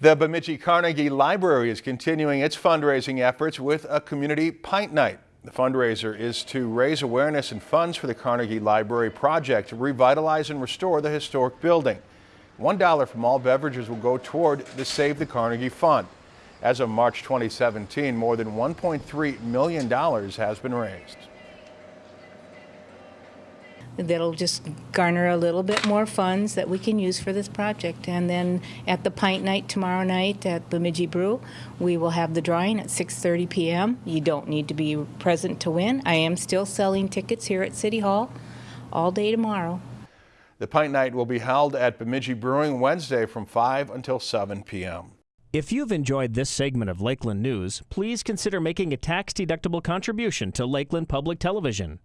The Bemidji Carnegie Library is continuing its fundraising efforts with a community pint night. The fundraiser is to raise awareness and funds for the Carnegie Library project to revitalize and restore the historic building. $1 from all beverages will go toward the Save the Carnegie Fund. As of March 2017, more than $1.3 million has been raised. That'll just garner a little bit more funds that we can use for this project. And then at the pint night tomorrow night at Bemidji Brew, we will have the drawing at 6:30 p.m. You don't need to be present to win. I am still selling tickets here at City Hall all day tomorrow. The pint night will be held at Bemidji Brewing Wednesday from 5 until 7 p.m. If you've enjoyed this segment of Lakeland News, please consider making a tax-deductible contribution to Lakeland Public Television.